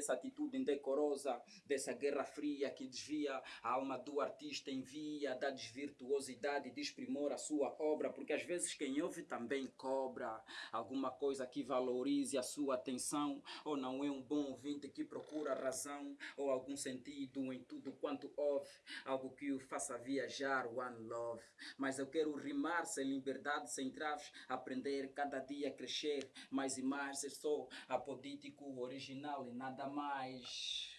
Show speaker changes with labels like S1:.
S1: dessa atitude indecorosa, dessa guerra fria que desvia a alma do artista em via da desvirtuosidade, desprimor a sua obra, porque às vezes quem ouve também cobra alguma coisa que valorize a sua atenção, ou não é um bom que procura razão, ou algum sentido em tudo quanto ouve, algo que o faça viajar, one love. Mas eu quero rimar sem liberdade, sem traves, aprender cada dia crescer mais e mais. Eu sou apodítico original e nada mais.